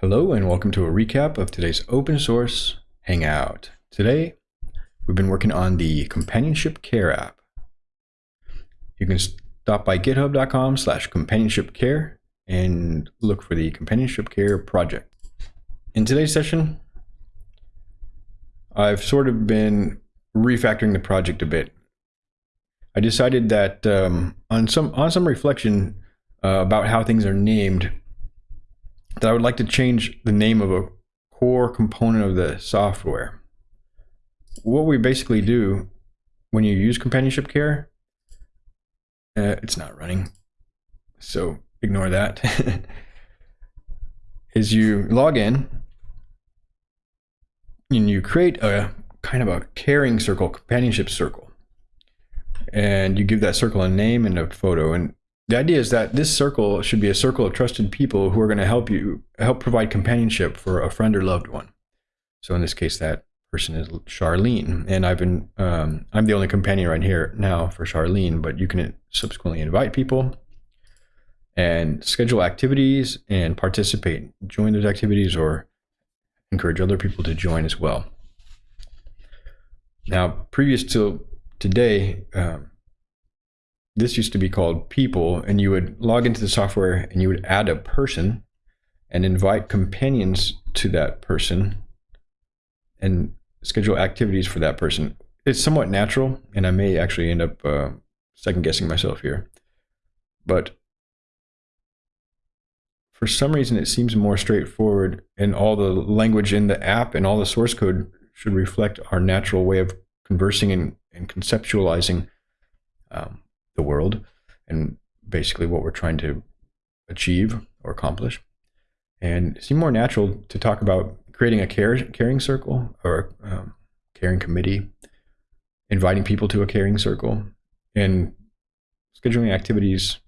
Hello and welcome to a recap of today's open source Hangout. Today, we've been working on the Companionship Care app. You can stop by github.com slash companionship care and look for the Companionship Care project. In today's session, I've sort of been refactoring the project a bit. I decided that um, on some on some reflection uh, about how things are named, that I would like to change the name of a core component of the software. What we basically do when you use companionship care, uh, it's not running, so ignore that, is you log in and you create a kind of a caring circle, companionship circle. And you give that circle a name and a photo. And the idea is that this circle should be a circle of trusted people who are going to help you help provide companionship for a friend or loved one. So in this case, that person is Charlene, and I've been um, I'm the only companion right here now for Charlene, but you can subsequently invite people and schedule activities and participate, join those activities, or encourage other people to join as well. Now, previous to today, um, this used to be called people and you would log into the software and you would add a person and invite companions to that person and schedule activities for that person. It's somewhat natural and i may actually end up uh, second guessing myself here. But for some reason it seems more straightforward and all the language in the app and all the source code should reflect our natural way of conversing and, and conceptualizing um, the world and basically what we're trying to achieve or accomplish. And it seemed more natural to talk about creating a care, caring circle or um, caring committee, inviting people to a caring circle, and scheduling activities,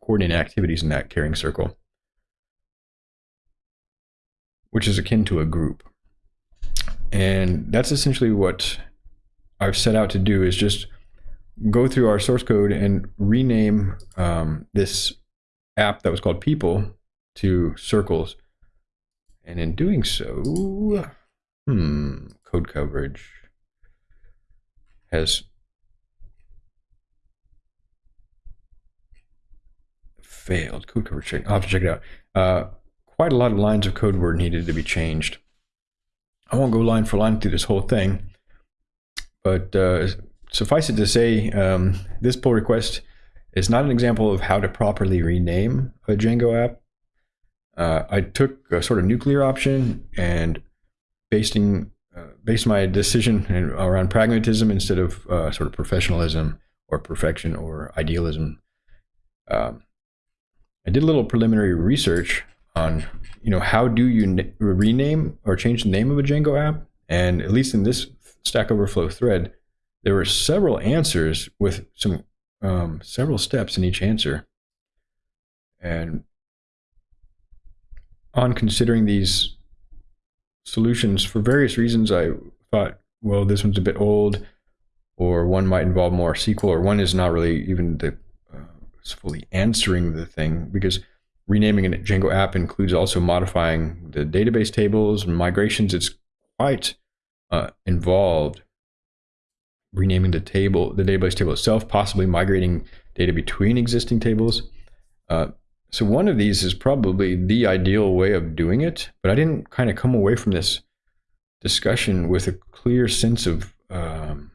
coordinating activities in that caring circle, which is akin to a group. And that's essentially what I've set out to do is just go through our source code and rename um, this app that was called people to circles. And in doing so, hmm, code coverage has failed. Code coverage check. I'll have to check it out. Uh, quite a lot of lines of code were needed to be changed. I won't go line for line through this whole thing, but uh, suffice it to say, um, this pull request is not an example of how to properly rename a Django app. Uh, I took a sort of nuclear option and basing uh, based my decision around pragmatism instead of uh, sort of professionalism or perfection or idealism. Um, I did a little preliminary research on, you know, how do you rename or change the name of a Django app? And at least in this Stack Overflow thread, there were several answers with some um, several steps in each answer. And on considering these solutions for various reasons, I thought, well, this one's a bit old, or one might involve more SQL, or one is not really even the uh, fully answering the thing because renaming a Django app includes also modifying the database tables and migrations. It's quite uh, involved renaming the table, the database table itself, possibly migrating data between existing tables. Uh, so one of these is probably the ideal way of doing it, but I didn't kind of come away from this discussion with a clear sense of um,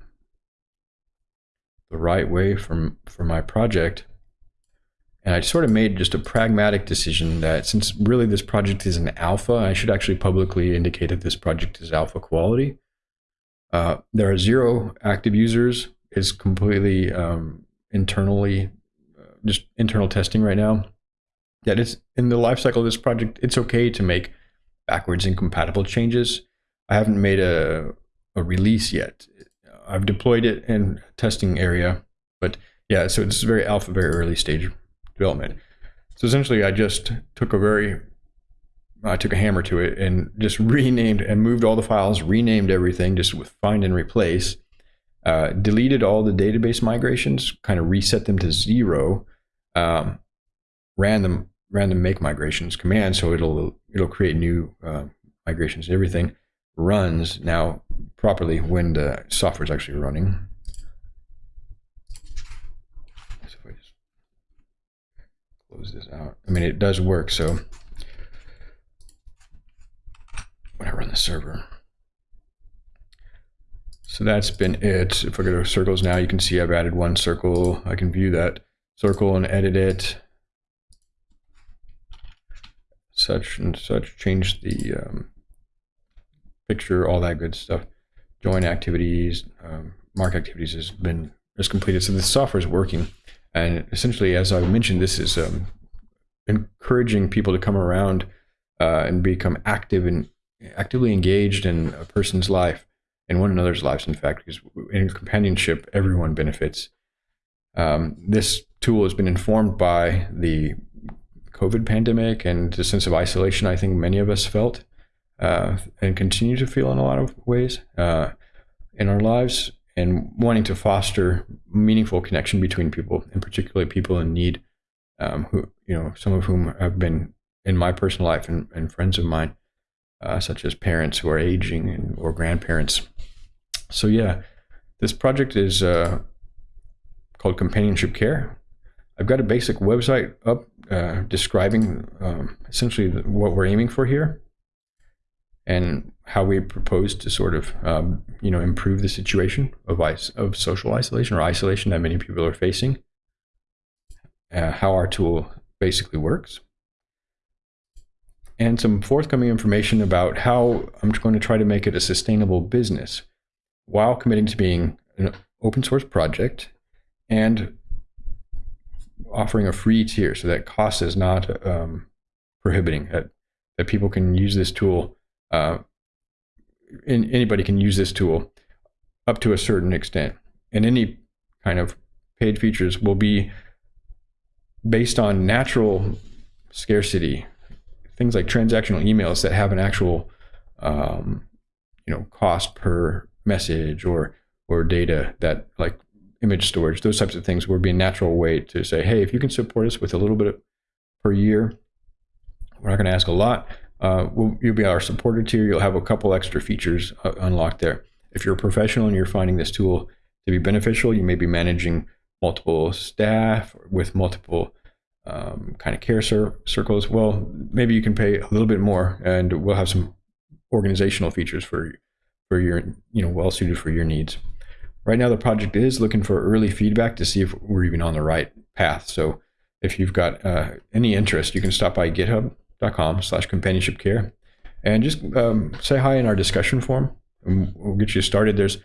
the right way from for my project. And I sort of made just a pragmatic decision that since really this project is an alpha, I should actually publicly indicate that this project is alpha quality. Uh, there are zero active users. It's completely um, internally, uh, just internal testing right now. That it's in the lifecycle of this project. It's okay to make backwards incompatible changes. I haven't made a, a release yet. I've deployed it in testing area, but yeah, so it's very alpha, very early stage development. So essentially, I just took a very I took a hammer to it and just renamed and moved all the files, renamed everything just with find and replace, uh, deleted all the database migrations, kind of reset them to zero, um, ran them random make migrations command, so it'll it'll create new uh, migrations. Everything runs now properly when the software is actually running. So if I just close this out, I mean it does work. So when I run the server. So that's been it. If I go to circles now, you can see I've added one circle. I can view that circle and edit it. Such and such, change the um, picture, all that good stuff. Join activities, um, mark activities has been is completed. So the software is working. And essentially, as I mentioned, this is um, encouraging people to come around uh, and become active and actively engaged in a person's life in one another's lives, in fact, because in companionship, everyone benefits. Um, this tool has been informed by the COVID pandemic and the sense of isolation I think many of us felt uh, and continue to feel in a lot of ways uh, in our lives, and wanting to foster meaningful connection between people, and particularly people in need, um, who you know, some of whom have been in my personal life and, and friends of mine, uh, such as parents who are aging and, or grandparents so yeah, this project is uh, called Companionship Care. I've got a basic website up uh, describing um, essentially what we're aiming for here and how we propose to sort of um, you know improve the situation of of social isolation or isolation that many people are facing. Uh, how our tool basically works and some forthcoming information about how I'm going to try to make it a sustainable business while committing to being an open source project and offering a free tier so that cost is not um, prohibiting that, that people can use this tool uh, in, anybody can use this tool up to a certain extent. And any kind of paid features will be based on natural scarcity things like transactional emails that have an actual um, you know cost per message or or data that like image storage, those types of things would be a natural way to say, hey, if you can support us with a little bit per year, we're not going to ask a lot. Uh, we'll, you'll be our supporter tier. You'll have a couple extra features uh, unlocked there. If you're a professional and you're finding this tool to be beneficial, you may be managing multiple staff with multiple um, kind of care cir- circles. Well, maybe you can pay a little bit more, and we'll have some organizational features for for your, you know, well suited for your needs. Right now, the project is looking for early feedback to see if we're even on the right path. So if you've got uh, any interest, you can stop by github.com slash companionship care and just um, say hi in our discussion forum. We'll get you started. There's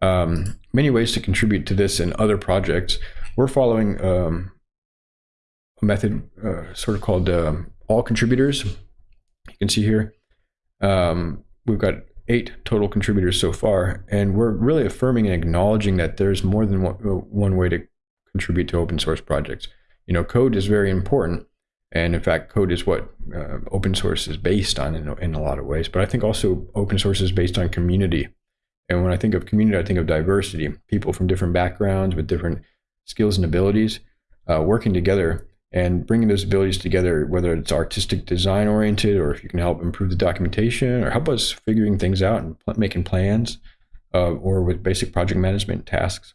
um, many ways to contribute to this and other projects. We're following um, a method uh, sort of called um, all contributors. You can see here. Um, we've got eight total contributors so far, and we're really affirming and acknowledging that there's more than one, uh, one way to contribute to open source projects. You know, code is very important, and in fact, code is what uh, open source is based on in, in a lot of ways. But I think also open source is based on community. And when I think of community, I think of diversity, people from different backgrounds with different skills and abilities uh, working together and bringing those abilities together, whether it's artistic design oriented or if you can help improve the documentation or help us figuring things out and making plans, uh, or with basic project management tasks,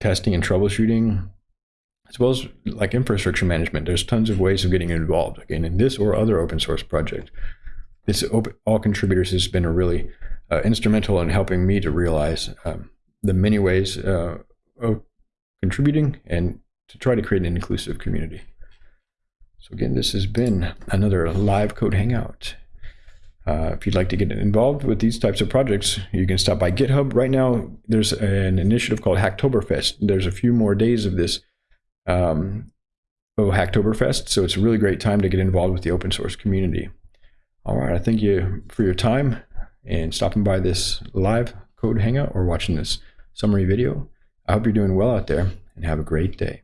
testing and troubleshooting, as well as like infrastructure management. There's tons of ways of getting involved again in this or other open source project. This open, all contributors has been a really uh, instrumental in helping me to realize um, the many ways uh, of contributing and to try to create an inclusive community. So again, this has been another live code hangout. Uh, if you'd like to get involved with these types of projects, you can stop by GitHub. Right now, there's an initiative called Hacktoberfest. There's a few more days of this um, oh, Hacktoberfest, so it's a really great time to get involved with the open source community. All right, I thank you for your time and stopping by this live code hangout or watching this summary video. I hope you're doing well out there and have a great day.